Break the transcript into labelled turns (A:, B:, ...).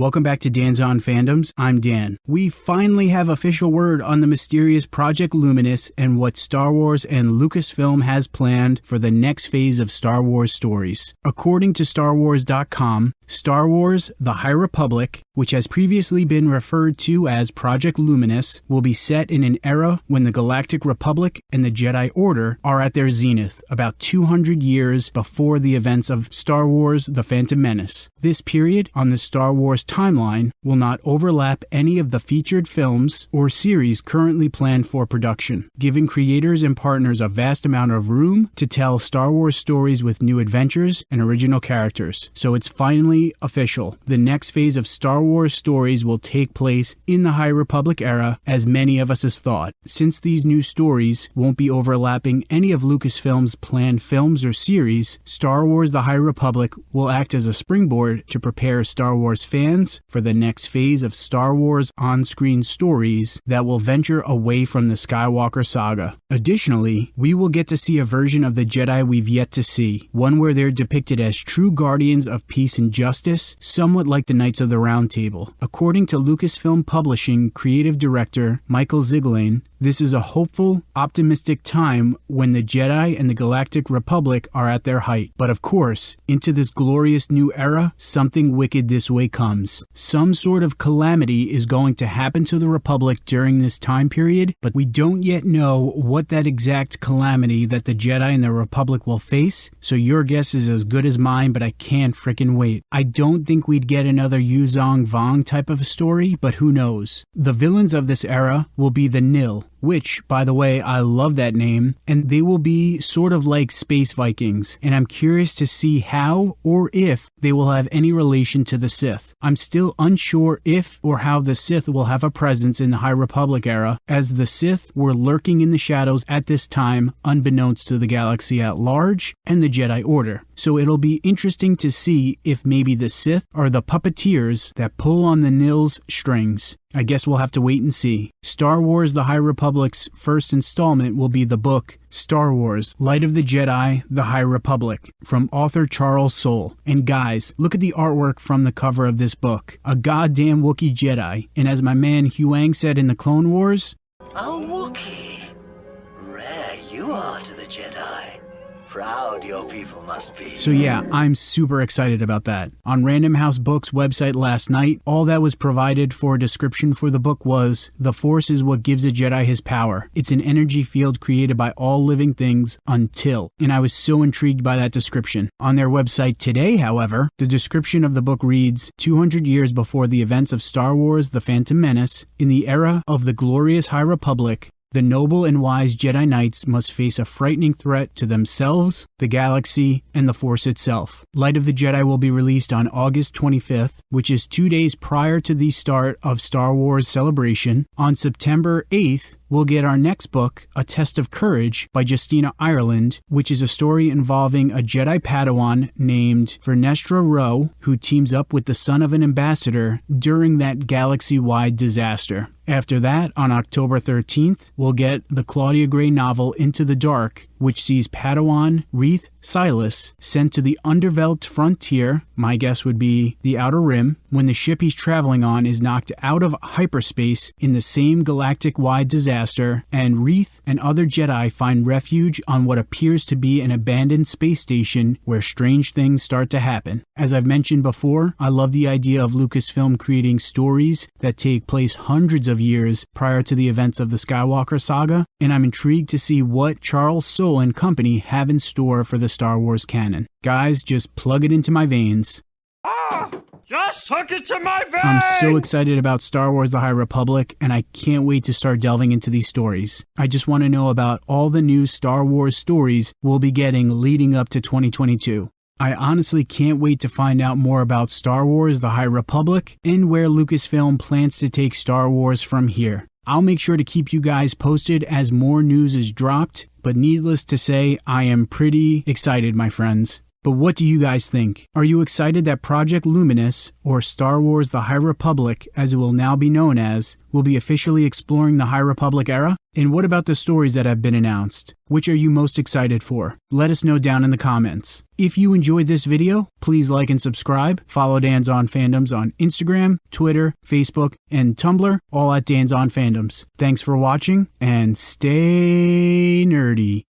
A: Welcome back to Dan's On Fandoms. I'm Dan. We finally have official word on the mysterious Project Luminous and what Star Wars and Lucasfilm has planned for the next phase of Star Wars stories. According to StarWars.com, Star Wars The High Republic, which has previously been referred to as Project Luminous, will be set in an era when the Galactic Republic and the Jedi Order are at their zenith, about 200 years before the events of Star Wars The Phantom Menace. This period on the Star Wars timeline will not overlap any of the featured films or series currently planned for production, giving creators and partners a vast amount of room to tell Star Wars stories with new adventures and original characters. So it's finally official. The next phase of Star Wars stories will take place in the High Republic era, as many of us has thought. Since these new stories won't be overlapping any of Lucasfilm's planned films or series, Star Wars The High Republic will act as a springboard to prepare Star Wars fans for the next phase of Star Wars on screen stories that will venture away from the Skywalker saga. Additionally, we will get to see a version of the Jedi we've yet to see, one where they're depicted as true guardians of peace and justice justice, somewhat like the Knights of the Round Table. According to Lucasfilm Publishing creative director Michael Siglain, this is a hopeful, optimistic time when the Jedi and the Galactic Republic are at their height. But of course, into this glorious new era, something wicked this way comes. Some sort of calamity is going to happen to the Republic during this time period, but we don't yet know what that exact calamity that the Jedi and the Republic will face, so your guess is as good as mine, but I can't frickin' wait. I don't think we'd get another Yuuzhan Vong type of story, but who knows. The villains of this era will be the Nihil, which, by the way, I love that name, and they will be sort of like space Vikings, and I'm curious to see how or if they will have any relation to the Sith. I'm still unsure if or how the Sith will have a presence in the High Republic era, as the Sith were lurking in the shadows at this time, unbeknownst to the galaxy at large and the Jedi Order. So it'll be interesting to see if maybe the Sith are the puppeteers that pull on the Nihil's strings. I guess we'll have to wait and see. Star Wars The High Republic's first installment will be the book Star Wars Light of the Jedi The High Republic from author Charles Soule. And guys, look at the artwork from the cover of this book. A goddamn Wookiee Jedi. And as my man Huyang said in the Clone Wars,
B: A Wookiee. Rare you are to the Jedi. Proud your people must be.
A: So yeah, I'm super excited about that. On Random House Books website last night, all that was provided for a description for the book was The Force is what gives a Jedi his power. It's an energy field created by all living things until. And I was so intrigued by that description. On their website today, however, the description of the book reads 200 years before the events of Star Wars The Phantom Menace, in the era of the glorious High Republic, the noble and wise Jedi Knights must face a frightening threat to themselves, the galaxy, and the Force itself. Light of the Jedi will be released on August 25th, which is two days prior to the start of Star Wars Celebration. On September 8th, we'll get our next book, A Test of Courage by Justina Ireland, which is a story involving a Jedi Padawan named Vernestra Rowe, who teams up with the son of an ambassador during that galaxy wide disaster. After that, on October 13th, we'll get the Claudia Gray novel Into the Dark, which sees Padawan Reath Silas sent to the undeveloped frontier, my guess would be the Outer Rim, when the ship he's traveling on is knocked out of hyperspace in the same galactic wide disaster, and Reath and other Jedi find refuge on what appears to be an abandoned space station where strange things start to happen. As I've mentioned before, I love the idea of Lucasfilm creating stories that take place hundreds of years prior to the events of the Skywalker saga, and I'm intrigued to see what Charles and company have in store for the Star Wars canon. Guys, just plug it into my veins.
C: Ah! Just hook it to my veins!
A: I'm so excited about Star Wars The High Republic, and I can't wait to start delving into these stories. I just want to know about all the new Star Wars stories we'll be getting leading up to 2022. I honestly can't wait to find out more about Star Wars The High Republic and where Lucasfilm plans to take Star Wars from here. I'll make sure to keep you guys posted as more news is dropped, but needless to say, I am pretty excited, my friends. But what do you guys think? Are you excited that Project Luminous, or Star Wars The High Republic as it will now be known as, will be officially exploring the High Republic era? And what about the stories that have been announced? Which are you most excited for? Let us know down in the comments. If you enjoyed this video, please like and subscribe. Follow Dan's On Fandoms on Instagram, Twitter, Facebook, and Tumblr, all at Dan's On Fandoms. Thanks for watching, and stay nerdy.